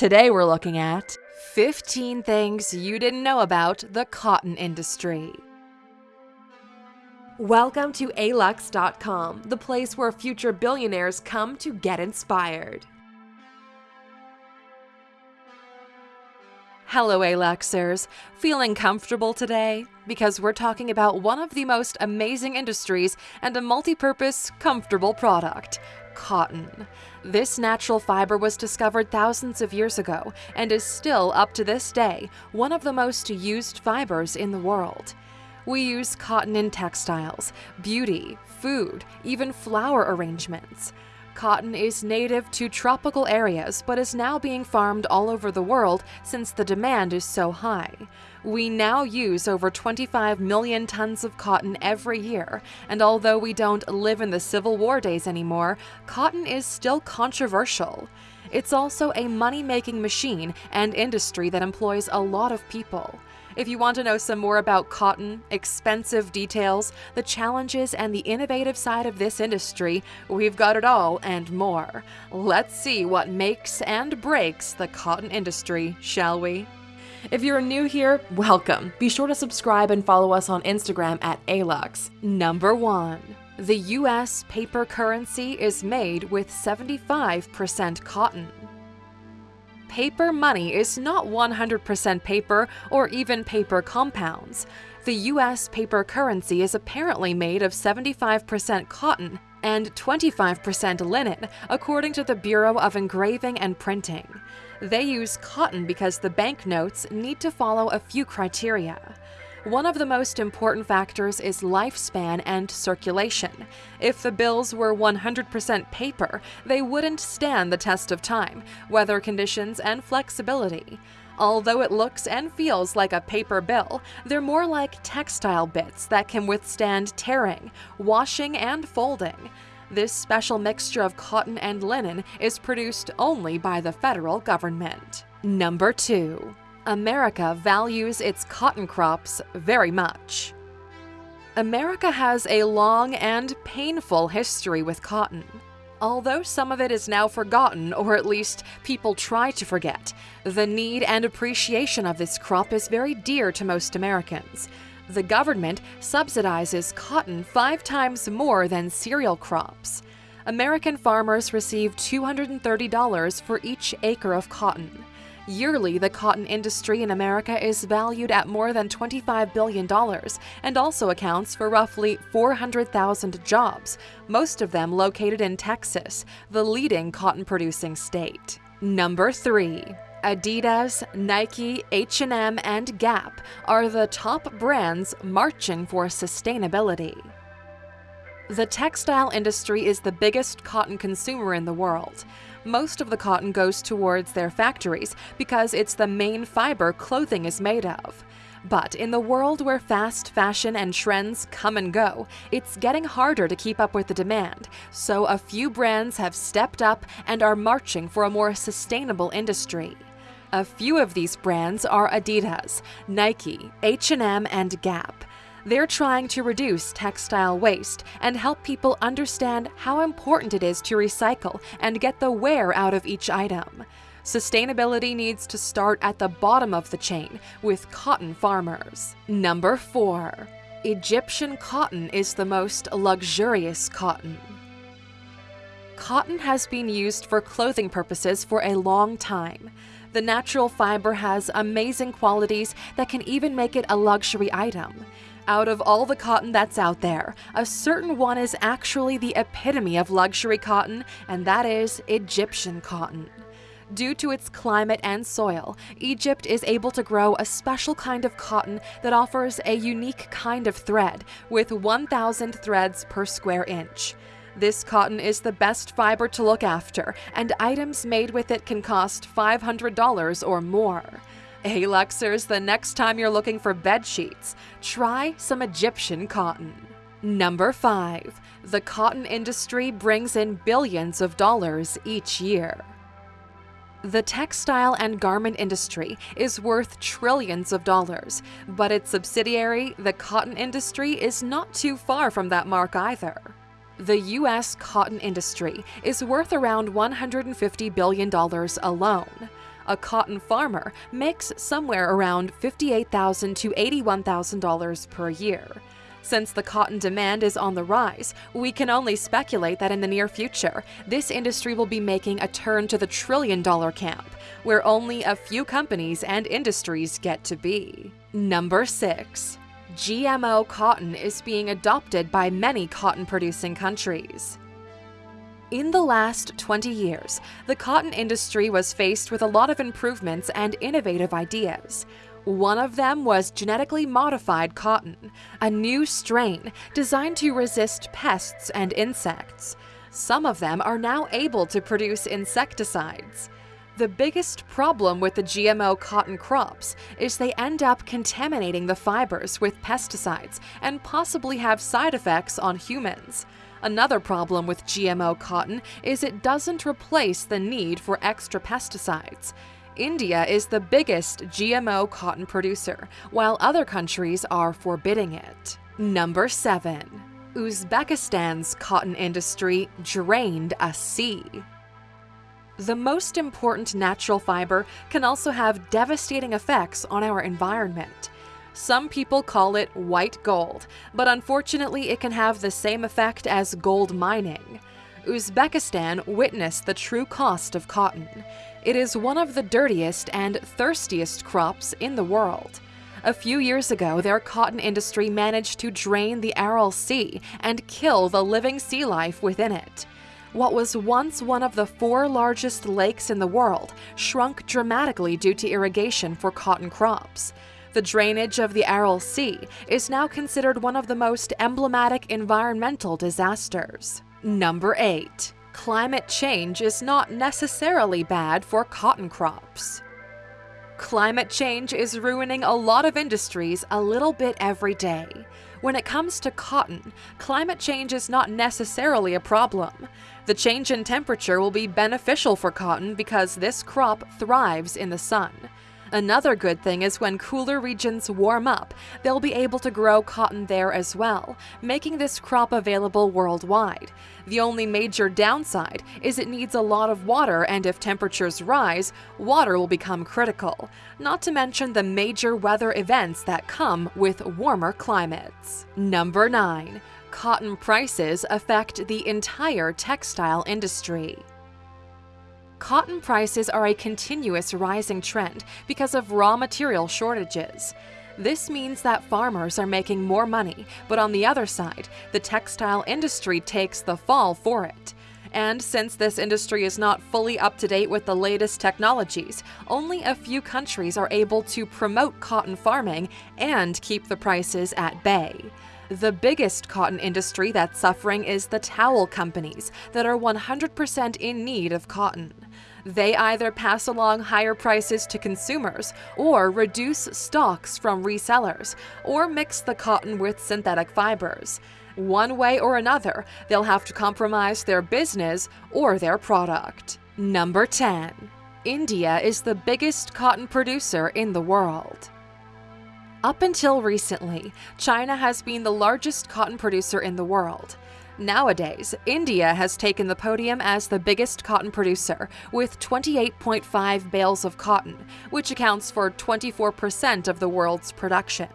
Today we're looking at 15 things you didn't know about the cotton industry. Welcome to alux.com, the place where future billionaires come to get inspired. Hello, Aluxers. Feeling comfortable today? Because we're talking about one of the most amazing industries and a multi-purpose, comfortable product cotton. This natural fiber was discovered thousands of years ago and is still, up to this day, one of the most used fibers in the world. We use cotton in textiles, beauty, food, even flower arrangements. Cotton is native to tropical areas but is now being farmed all over the world since the demand is so high. We now use over 25 million tons of cotton every year, and although we don't live in the Civil War days anymore, cotton is still controversial. It's also a money-making machine and industry that employs a lot of people. If you want to know some more about cotton, expensive details, the challenges, and the innovative side of this industry, we've got it all and more. Let's see what makes and breaks the cotton industry, shall we? If you're new here, welcome. Be sure to subscribe and follow us on Instagram at Alux. Number 1. The US paper currency is made with 75% cotton paper money is not 100% paper or even paper compounds. The US paper currency is apparently made of 75% cotton and 25% linen, according to the Bureau of Engraving and Printing. They use cotton because the banknotes need to follow a few criteria. One of the most important factors is lifespan and circulation. If the bills were 100% paper, they wouldn't stand the test of time, weather conditions, and flexibility. Although it looks and feels like a paper bill, they're more like textile bits that can withstand tearing, washing, and folding. This special mixture of cotton and linen is produced only by the federal government. Number 2. America values its cotton crops very much. America has a long and painful history with cotton. Although some of it is now forgotten, or at least people try to forget, the need and appreciation of this crop is very dear to most Americans. The government subsidizes cotton five times more than cereal crops. American farmers receive $230 for each acre of cotton. Yearly, the cotton industry in America is valued at more than $25 billion and also accounts for roughly 400,000 jobs, most of them located in Texas, the leading cotton-producing state. Number 3. Adidas, Nike, H&M, and Gap are the top brands marching for sustainability. The textile industry is the biggest cotton consumer in the world most of the cotton goes towards their factories because it's the main fiber clothing is made of. But in the world where fast fashion and trends come and go, it's getting harder to keep up with the demand, so a few brands have stepped up and are marching for a more sustainable industry. A few of these brands are Adidas, Nike, H&M, and Gap. They're trying to reduce textile waste and help people understand how important it is to recycle and get the wear out of each item. Sustainability needs to start at the bottom of the chain with cotton farmers. Number 4. Egyptian cotton is the most luxurious cotton. Cotton has been used for clothing purposes for a long time. The natural fiber has amazing qualities that can even make it a luxury item. Out of all the cotton that's out there, a certain one is actually the epitome of luxury cotton, and that is Egyptian cotton. Due to its climate and soil, Egypt is able to grow a special kind of cotton that offers a unique kind of thread, with 1,000 threads per square inch. This cotton is the best fiber to look after, and items made with it can cost $500 or more. Hey Aluxers, the next time you're looking for bed sheets, try some Egyptian cotton. Number 5. The cotton industry brings in billions of dollars each year. The textile and garment industry is worth trillions of dollars, but its subsidiary, the cotton industry, is not too far from that mark either. The U.S. cotton industry is worth around $150 billion alone. A cotton farmer makes somewhere around 58,000 to $81,000 per year. Since the cotton demand is on the rise, we can only speculate that in the near future, this industry will be making a turn to the trillion dollar camp, where only a few companies and industries get to be. Number 6. GMO cotton is being adopted by many cotton producing countries. In the last 20 years, the cotton industry was faced with a lot of improvements and innovative ideas. One of them was genetically modified cotton, a new strain designed to resist pests and insects. Some of them are now able to produce insecticides. The biggest problem with the GMO cotton crops is they end up contaminating the fibers with pesticides and possibly have side effects on humans. Another problem with GMO cotton is it doesn't replace the need for extra pesticides. India is the biggest GMO cotton producer, while other countries are forbidding it. Number 7. Uzbekistan's cotton industry drained a sea. The most important natural fiber can also have devastating effects on our environment. Some people call it white gold, but unfortunately it can have the same effect as gold mining. Uzbekistan witnessed the true cost of cotton. It is one of the dirtiest and thirstiest crops in the world. A few years ago, their cotton industry managed to drain the Aral Sea and kill the living sea life within it. What was once one of the four largest lakes in the world shrunk dramatically due to irrigation for cotton crops. The drainage of the Aral Sea is now considered one of the most emblematic environmental disasters. Number 8. Climate change is not necessarily bad for cotton crops. Climate change is ruining a lot of industries a little bit every day. When it comes to cotton, climate change is not necessarily a problem. The change in temperature will be beneficial for cotton because this crop thrives in the sun. Another good thing is when cooler regions warm up, they'll be able to grow cotton there as well, making this crop available worldwide. The only major downside is it needs a lot of water and if temperatures rise, water will become critical, not to mention the major weather events that come with warmer climates. Number 9. Cotton prices affect the entire textile industry. Cotton prices are a continuous rising trend because of raw material shortages. This means that farmers are making more money, but on the other side, the textile industry takes the fall for it. And since this industry is not fully up to date with the latest technologies, only a few countries are able to promote cotton farming and keep the prices at bay. The biggest cotton industry that's suffering is the towel companies that are 100% in need of cotton. They either pass along higher prices to consumers, or reduce stocks from resellers, or mix the cotton with synthetic fibers. One way or another, they'll have to compromise their business or their product. Number 10. India is the biggest cotton producer in the world. Up until recently, China has been the largest cotton producer in the world. Nowadays, India has taken the podium as the biggest cotton producer, with 28.5 bales of cotton, which accounts for 24% of the world's production.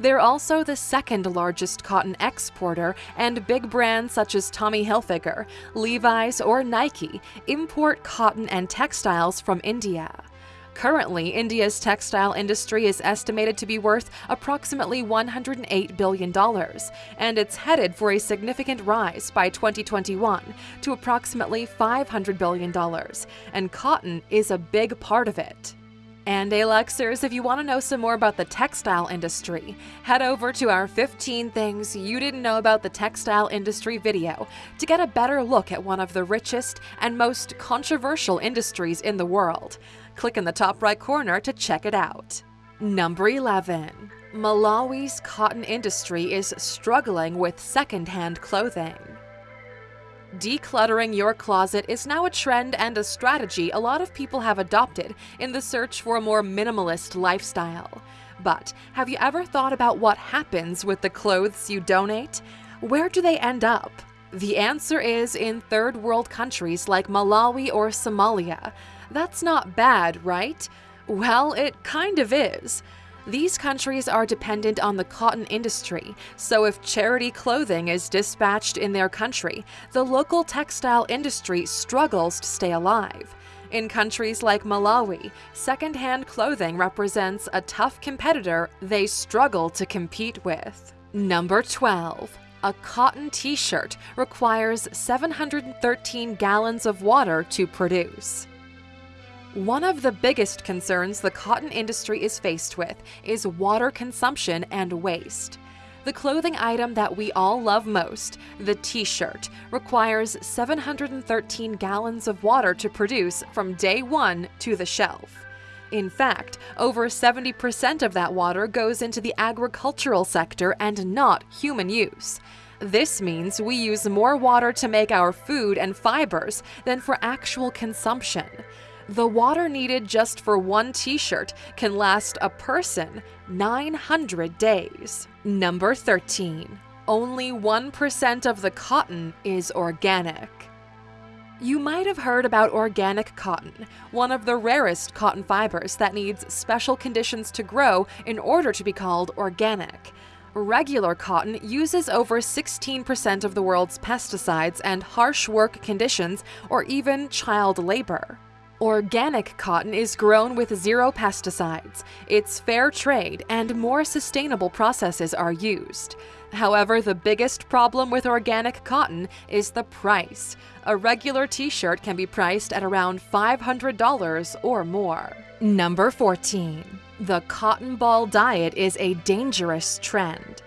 They're also the second largest cotton exporter, and big brands such as Tommy Hilfiger, Levi's, or Nike import cotton and textiles from India. Currently, India's textile industry is estimated to be worth approximately $108 billion, and it's headed for a significant rise by 2021 to approximately $500 billion, and cotton is a big part of it. And Aluxers, if you want to know some more about the textile industry, head over to our 15 Things You Didn't Know About the Textile Industry video to get a better look at one of the richest and most controversial industries in the world. Click in the top right corner to check it out. Number 11. Malawi's cotton industry is struggling with secondhand clothing. Decluttering your closet is now a trend and a strategy a lot of people have adopted in the search for a more minimalist lifestyle. But have you ever thought about what happens with the clothes you donate? Where do they end up? The answer is in third world countries like Malawi or Somalia. That's not bad, right? Well, it kind of is. These countries are dependent on the cotton industry, so if charity clothing is dispatched in their country, the local textile industry struggles to stay alive. In countries like Malawi, secondhand clothing represents a tough competitor they struggle to compete with. Number 12. A cotton t shirt requires 713 gallons of water to produce. One of the biggest concerns the cotton industry is faced with is water consumption and waste. The clothing item that we all love most, the t shirt, requires 713 gallons of water to produce from day one to the shelf. In fact, over 70% of that water goes into the agricultural sector and not human use. This means we use more water to make our food and fibers than for actual consumption. The water needed just for one t shirt can last a person 900 days. Number 13. Only 1% of the cotton is organic. You might have heard about organic cotton, one of the rarest cotton fibers that needs special conditions to grow in order to be called organic. Regular cotton uses over 16% of the world's pesticides and harsh work conditions or even child labor. Organic cotton is grown with zero pesticides, it's fair trade, and more sustainable processes are used. However, the biggest problem with organic cotton is the price. A regular t shirt can be priced at around $500 or more. Number 14. The cotton ball diet is a dangerous trend.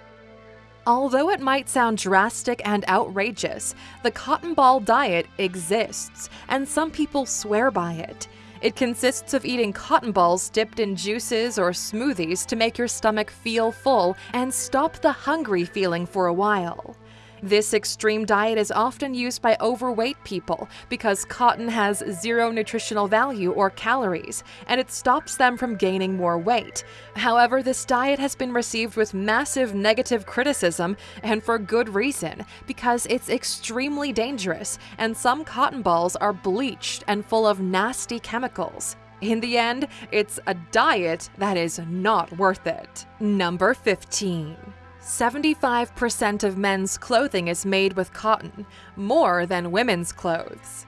Although it might sound drastic and outrageous, the cotton ball diet exists, and some people swear by it. It consists of eating cotton balls dipped in juices or smoothies to make your stomach feel full and stop the hungry feeling for a while. This extreme diet is often used by overweight people because cotton has zero nutritional value or calories, and it stops them from gaining more weight. However, this diet has been received with massive negative criticism, and for good reason, because it's extremely dangerous, and some cotton balls are bleached and full of nasty chemicals. In the end, it's a diet that is not worth it. Number 15. 75% of men's clothing is made with cotton, more than women's clothes.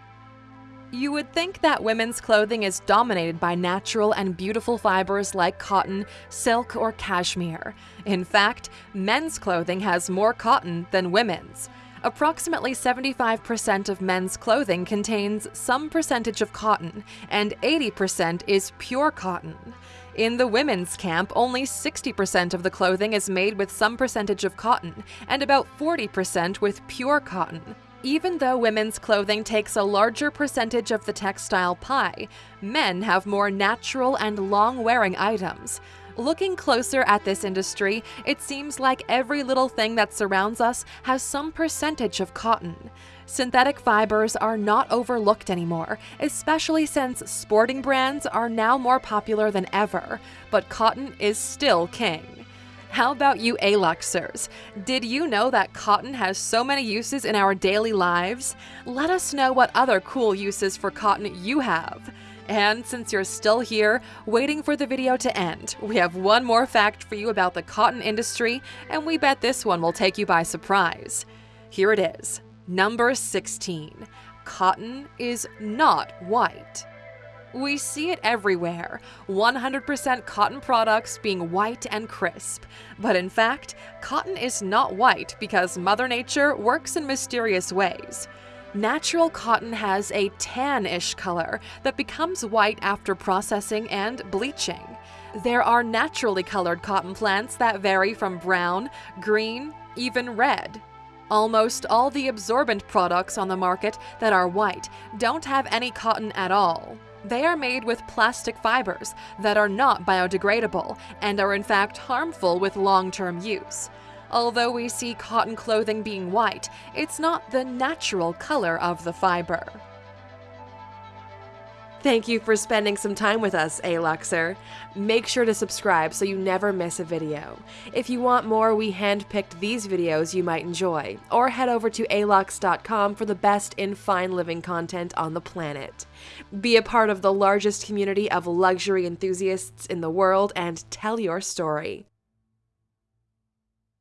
You would think that women's clothing is dominated by natural and beautiful fibers like cotton, silk, or cashmere. In fact, men's clothing has more cotton than women's. Approximately 75% of men's clothing contains some percentage of cotton, and 80% is pure cotton. In the women's camp, only 60% of the clothing is made with some percentage of cotton, and about 40% with pure cotton. Even though women's clothing takes a larger percentage of the textile pie, men have more natural and long wearing items. Looking closer at this industry, it seems like every little thing that surrounds us has some percentage of cotton. Synthetic fibers are not overlooked anymore, especially since sporting brands are now more popular than ever, but cotton is still king. How about you Aluxers? Did you know that cotton has so many uses in our daily lives? Let us know what other cool uses for cotton you have. And since you're still here, waiting for the video to end, we have one more fact for you about the cotton industry, and we bet this one will take you by surprise. Here it is. Number 16. Cotton is not white. We see it everywhere 100% cotton products being white and crisp. But in fact, cotton is not white because Mother Nature works in mysterious ways. Natural cotton has a tan-ish color that becomes white after processing and bleaching. There are naturally colored cotton plants that vary from brown, green, even red. Almost all the absorbent products on the market that are white don't have any cotton at all. They are made with plastic fibers that are not biodegradable and are in fact harmful with long-term use. Although we see cotton clothing being white, it's not the natural color of the fiber. Thank you for spending some time with us, Aluxer. Make sure to subscribe so you never miss a video. If you want more, we handpicked these videos you might enjoy, or head over to alux.com for the best in fine living content on the planet. Be a part of the largest community of luxury enthusiasts in the world and tell your story.